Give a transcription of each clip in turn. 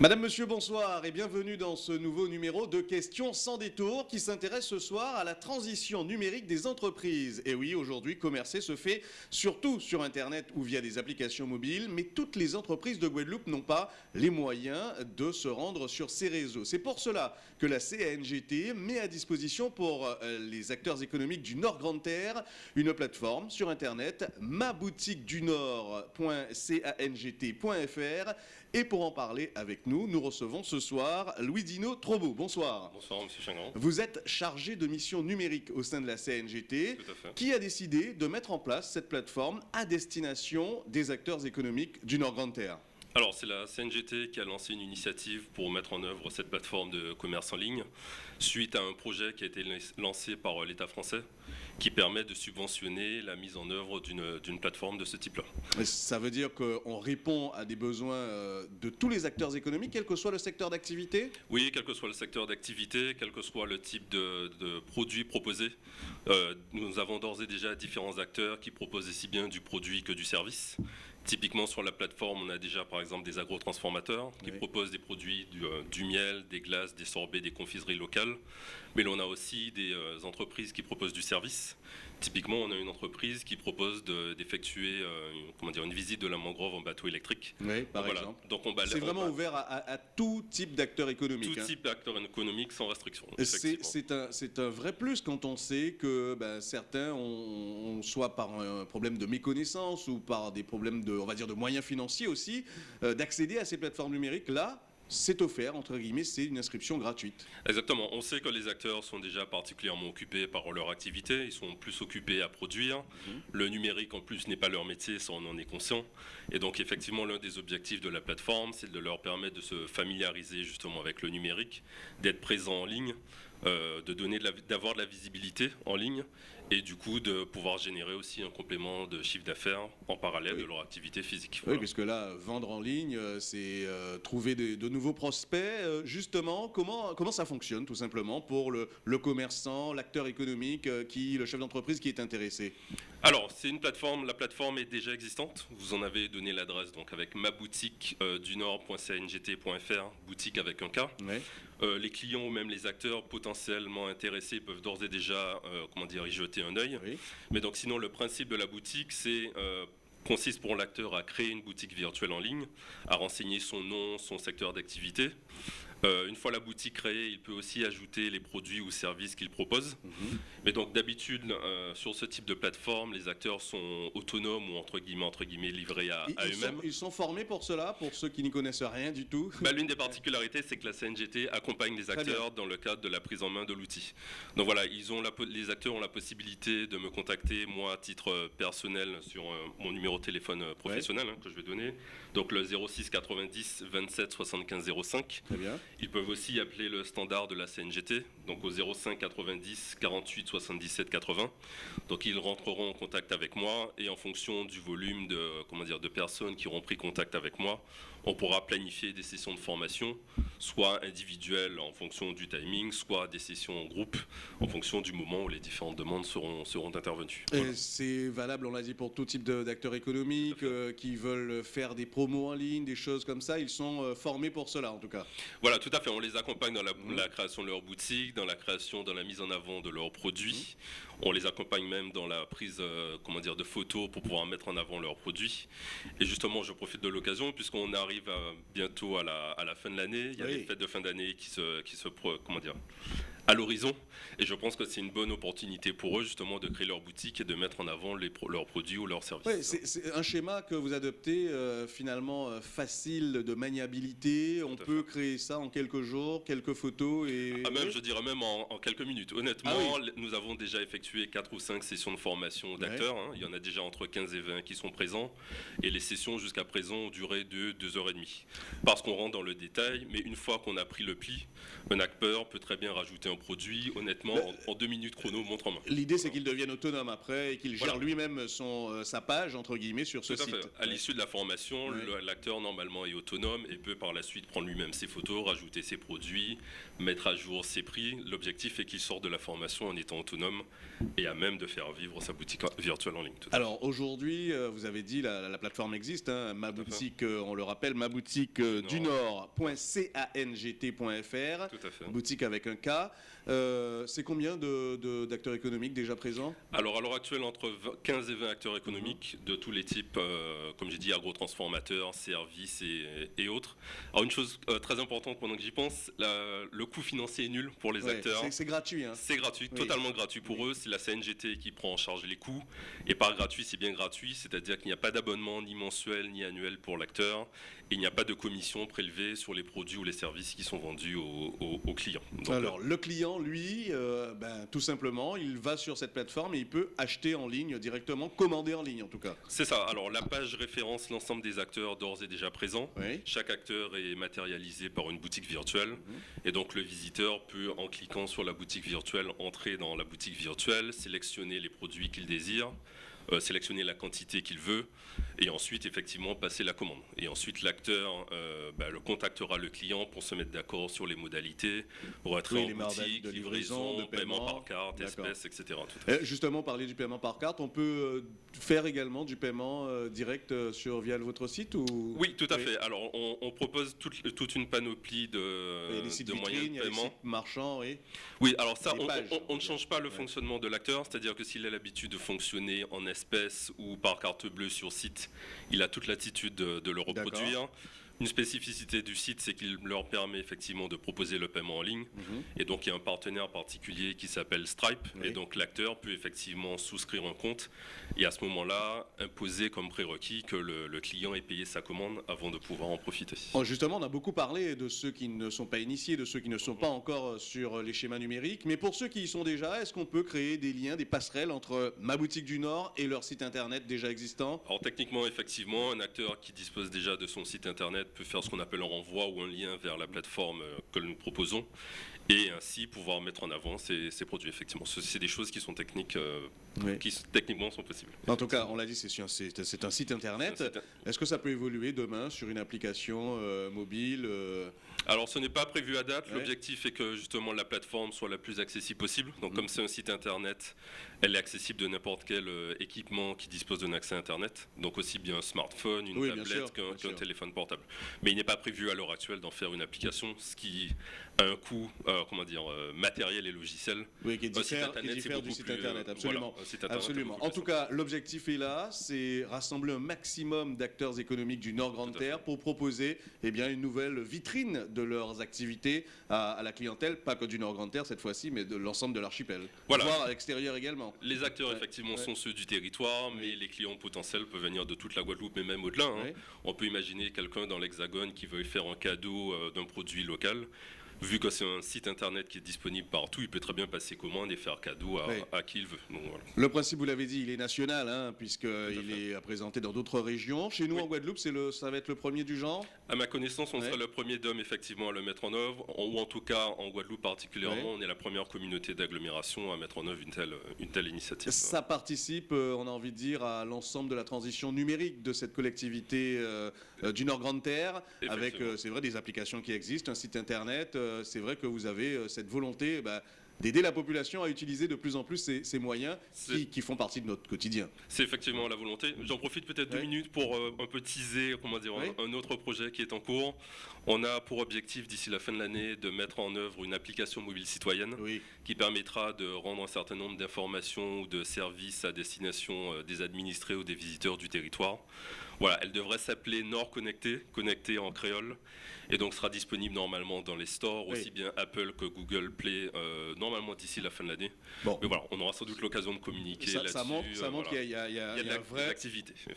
Madame, Monsieur, bonsoir et bienvenue dans ce nouveau numéro de Questions sans détour qui s'intéresse ce soir à la transition numérique des entreprises. Et oui, aujourd'hui, commercer se fait surtout sur Internet ou via des applications mobiles, mais toutes les entreprises de Guadeloupe n'ont pas les moyens de se rendre sur ces réseaux. C'est pour cela que la CANGT met à disposition pour euh, les acteurs économiques du Nord Grande Terre une plateforme sur Internet, maboutiquedunord.cangt.fr et pour en parler avec nous, nous recevons ce soir Louis Dino Trobo. Bonsoir. Bonsoir, Monsieur Chingran. Vous êtes chargé de mission numérique au sein de la CNGT. Tout à fait. Qui a décidé de mettre en place cette plateforme à destination des acteurs économiques du Nord Grande Terre Alors, c'est la CNGT qui a lancé une initiative pour mettre en œuvre cette plateforme de commerce en ligne suite à un projet qui a été lancé par l'État français qui permet de subventionner la mise en œuvre d'une plateforme de ce type-là. Ça veut dire qu'on répond à des besoins euh, de tous les acteurs économiques, quel que soit le secteur d'activité? Oui, quel que soit le secteur d'activité, quel que soit le type de, produit proposé. Euh, nous avons d'ores et déjà différents acteurs qui proposent aussi bien du produit que du service. Typiquement sur la plateforme, on a déjà par exemple des agrotransformateurs qui proposent des produits euh, du, miel, des glaces, des sorbets, des confiseries locales. Mais l'on a aussi des euh, entreprises qui proposent du service. Typiquement, on a une entreprise qui propose d'effectuer euh, comment dire, une visite de la mangrove en bateau électrique. Oui, par exemple. Donc c'est vraiment ouvert à, tout type d'acteurs économiques. Tout hein. type d'acteurs économiques sans restriction. C'est un, un, vrai plus quand on sait que ben, certains ont, soit par un problème de méconnaissance ou par des problèmes de, on va dire, de moyens financiers aussi, euh, d'accéder à ces plateformes numériques. Là, c'est offert, entre guillemets, c'est une inscription gratuite. Exactement. On sait que les acteurs sont déjà particulièrement occupés par leur activité, ils sont plus occupés à produire. Mhm. Le numérique, en plus, n'est pas leur métier, ça on en est conscient. Et donc, effectivement, l'un des objectifs de la plateforme, c'est de leur permettre de se familiariser justement avec le numérique, d'être présent en ligne, euh, de donner d'avoir de, la visibilité en ligne et du coup de pouvoir générer aussi un complément de chiffre d'affaires en parallèle de leur activité physique. Oui, puisque là, vendre en ligne, euh, c'est euh, trouver de, nouveaux prospects. justement, comment, comment ça fonctionne tout simplement pour le, le commerçant, l'acteur économique, qui, le chef d'entreprise qui est intéressé? Alors, c'est une plateforme, la plateforme est déjà existante. Vous en avez donné l'adresse donc avec ma boutique du nord.cngt.fr, boutique avec un K. les clients ou même les acteurs potentiellement intéressés peuvent d'ores et déjà euh, comment dire, y jeter un œil. Mais donc sinon, le principe de la boutique, c'est euh, consiste pour l'acteur à créer une boutique virtuelle en ligne, à renseigner son nom, son secteur d'activité, euh, une fois la boutique créée, il peut aussi ajouter les produits ou services qu'il propose. Mhm. Mais donc d'habitude, euh, sur ce type de plateforme, les acteurs sont autonomes ou entre guillemets, entre guillemets livrés à, eux-mêmes. Ils sont formés pour cela, pour ceux qui n'y connaissent rien du tout bah, L'une des particularités, c'est que la CNGT accompagne les acteurs dans le cadre de la prise en main de l'outil. Donc voilà, ils ont les acteurs ont la possibilité de me contacter, moi, à titre personnel, sur euh, mon numéro de téléphone professionnel hein, que je vais donner. Donc le 06 90 27 75 05. Très bien. Ils peuvent aussi appeler le standard de la CNGT, donc au 05 90 48 77 80. Donc ils rentreront en contact avec moi et en fonction du volume de, comment dire, de personnes qui auront pris contact avec moi, on pourra planifier des sessions de formation, soit individuelles en fonction du timing, soit des sessions en groupe en fonction du moment où les différentes demandes seront, seront intervenues. C'est valable, on l'a dit, pour tout type d'acteurs économiques euh, qui veulent faire des promos en ligne, des choses comme ça. Ils sont euh, formés pour cela, en tout cas. Voilà, tout à fait. On les accompagne dans la, mmh. création de leur boutique, dans la création, dans la mise en avant de leurs produits. Mmh. On les accompagne même dans la prise, euh, comment dire, de photos pour pouvoir mettre en avant leurs produits. Et justement, je profite de l'occasion puisqu'on arrive arrive bientôt à la, à la, fin de l'année. Il y a des fêtes de fin d'année qui se, qui se, comment dire, à l'horizon. Et je pense que c'est une bonne opportunité pour eux justement de créer leur boutique et de mettre en avant les, leurs produits ou leurs services. c'est un schéma que vous adoptez euh, finalement euh, facile de maniabilité. On peut créer ça en quelques jours, quelques photos et. Ah, même, je dirais même en, quelques minutes. Honnêtement, ah nous avons déjà effectué 4 ou 5 sessions de formation d'acteurs. Hein. Il y en a déjà entre 15 et 20 qui sont présents. Et les sessions jusqu'à présent ont duré de 2 heures et demie. Parce qu'on rentre dans le détail, mais une fois qu'on a pris le pli, un acteur peut très bien rajouter un produit, honnêtement, en, deux minutes chrono, montre en main. L'idée, c'est qu'il devienne autonome après et qu'il gère lui-même son sa page entre guillemets sur ce site. À, l'issue de la formation, l'acteur normalement est autonome et peut par la suite prendre lui-même ses photos, rajouter ses produits, mettre à jour ses prix. L'objectif est qu'il sorte de la formation en étant autonome et à même de faire vivre sa boutique virtuelle en ligne. Alors aujourd'hui, euh, vous avez dit la, la plateforme existe, hein, ma boutique, euh, on le rappelle, ma boutique euh, du nord.cangt.fr, boutique avec un K. c'est combien d'acteurs économiques déjà présents? Alors à l'heure actuelle, entre 15 et 20 acteurs économiques de tous les types, comme j'ai dit, agro-transformateurs, services et, autres. Alors une chose très importante pendant que j'y pense, le coût financier est nul pour les acteurs. C'est gratuit. Hein. C'est gratuit, totalement gratuit pour eux. C'est la CNGT qui prend en charge les coûts. Et par gratuit, c'est bien gratuit, c'est-à-dire qu'il n'y a pas d'abonnement ni mensuel ni annuel pour l'acteur il n'y a pas de commission prélevée sur les produits ou les services qui sont vendus aux, clients. Alors, le client, lui, euh, ben, tout simplement, il va sur cette plateforme et il peut acheter en ligne directement, commander en ligne en tout cas. C'est ça. Alors, la page référence l'ensemble des acteurs d'ores et déjà présents. Chaque acteur est matérialisé par une boutique virtuelle. Mhm. Et donc, le visiteur peut, en cliquant sur la boutique virtuelle, entrer dans la boutique virtuelle, sélectionner les produits qu'il désire. Euh, sélectionner la quantité qu'il veut et ensuite effectivement passer la commande. Et ensuite l'acteur euh, bah, le contactera le client pour se mettre d'accord sur les modalités, pour être en boutique, de livraison, de paiement, par carte, espèces, etc. justement, parler du paiement par carte, on peut euh, faire également du paiement direct sur via votre site ou? Oui, tout à fait. Alors on, propose toute, toute, une panoplie de, de moyens de paiement. marchands, oui. Oui, alors ça, on, ne change pas le fonctionnement de l'acteur, c'est-à-dire que s'il a l'habitude de fonctionner en ou par carte bleue sur site, il a toute l'attitude de, le reproduire. Une spécificité du site, c'est qu'il leur permet effectivement de proposer le paiement en ligne. Mhm. Et donc, il y a un partenaire particulier qui s'appelle Stripe. Et donc, l'acteur peut effectivement souscrire un compte et à ce moment-là, imposer comme prérequis que le, client ait payé sa commande avant de pouvoir en profiter. Oh, justement, on a beaucoup parlé de ceux qui ne sont pas initiés, de ceux qui ne sont pas encore sur les schémas numériques. Mais pour ceux qui y sont déjà, est-ce qu'on peut créer des liens, des passerelles entre ma boutique du Nord et leur site internet déjà existant? Alors, techniquement, effectivement, un acteur qui dispose déjà de son site internet peut faire ce qu'on appelle un renvoi ou un lien vers la plateforme euh, que nous proposons et ainsi pouvoir mettre en avant ces, produits. Effectivement, c'est des choses qui sont techniques, euh, qui techniquement sont possibles. En tout cas, on l'a dit, c'est un, site internet. Est-ce que ça peut évoluer demain sur une application euh, mobile alors ce n'est pas prévu à date. L'objectif est que justement la plateforme soit la plus accessible possible. Donc mm. comme c'est un site internet, elle est accessible de n'importe quel euh, équipement qui dispose d'un accès internet. Donc aussi bien un smartphone, une tablette qu'un téléphone portable. Mais il n'est pas prévu à l'heure actuelle d'en faire une application, ce qui a un coût, euh, comment dire, euh, matériel et logiciel. Oui, qui est différent, du site internet, absolument. absolument. En tout cas, l'objectif est là, c'est rassembler un maximum d'acteurs économiques du Nord Grande Terre pour proposer eh bien, une nouvelle vitrine de leurs activités à, la clientèle, pas que du Nord Grande Terre cette fois-ci, mais de l'ensemble de l'archipel, voilà. voire à l'extérieur également. Les acteurs, effectivement, sont ceux du territoire, mais les clients potentiels peuvent venir de toute la Guadeloupe, mais même au-delà. Hein. On peut imaginer quelqu'un dans l'Hexagone qui veut faire un cadeau euh, d'un produit local vu que c'est un site internet qui est disponible partout, il peut très bien passer commande et faire cadeau à, qui il veut. Le principe, vous l'avez dit, il est national, hein, puisqu'il est présenté dans d'autres régions. Chez nous, en Guadeloupe, le, ça va être le premier du genre? À ma connaissance, on sera le premier d'hommes, effectivement, à le mettre en œuvre, ou en tout cas, en Guadeloupe particulièrement, on est la première communauté d'agglomération à mettre en œuvre une telle, une telle initiative. Ça participe, euh, on a envie de dire, à l'ensemble de la transition numérique de cette collectivité euh, euh, du Nord-Grande-Terre, avec, c'est vrai, des applications qui existent, un site internet, c'est vrai que vous avez euh, cette volonté bah, d'aider la population à utiliser de plus en plus ces, moyens qui, font partie de notre quotidien. C'est effectivement la volonté. J'en profite peut-être deux minutes pour euh, un peu teaser comment dire, un, autre projet qui est en cours. On a pour objectif d'ici la fin de l'année de mettre en œuvre une application mobile citoyenne qui permettra de rendre un certain nombre d'informations ou de services à destination des administrés ou des visiteurs du territoire. Voilà, elle devrait s'appeler Nord Connecté, connecté en créole, et donc sera disponible normalement dans les stores, aussi bien Apple que Google Play, euh, normalement d'ici la fin de l'année. Bon. Mais voilà, on aura sans doute l'occasion de communiquer là-dessus. Ça montre, qu'il y a, y a, un, vrai,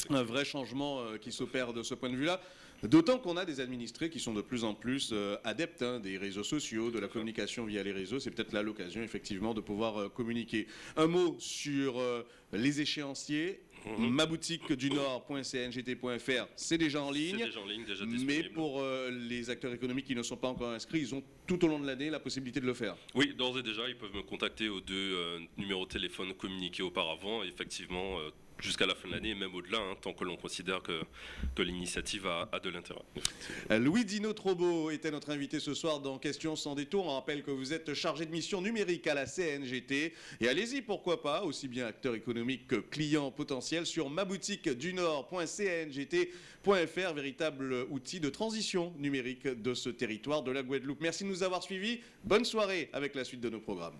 un vrai changement euh, qui s'opère de ce point de vue-là. D'autant qu'on a des administrés qui sont de plus en plus euh, adeptes hein, des réseaux sociaux, de la communication via les réseaux. C'est peut-être là l'occasion, effectivement, de pouvoir communiquer. Un mot sur les échéanciers Mhm. Ma boutique du Nord.cngt.fr, c'est déjà en ligne. C'est déjà en ligne, déjà Mais pour euh, les acteurs économiques qui ne sont pas encore inscrits, ils ont tout au long de l'année la possibilité de le faire. Oui, d'ores et déjà, ils peuvent me contacter aux deux euh, numéros de téléphone communiqués auparavant. Effectivement, euh, jusqu'à la fin de l'année et même au-delà, hein, tant que l'on considère que, l'initiative a, de l'intérêt. Louis Dino Trobo était notre invité ce soir dans Questions sans détour. On rappelle que vous êtes chargé de mission numérique à la CNGT. Et allez-y, pourquoi pas, aussi bien acteur économique que client potentiel sur maboutiquedunord.cngt.fr, véritable outil de transition numérique de ce territoire de la Guadeloupe. Merci de nous avoir suivis. Bonne soirée avec la suite de nos programmes.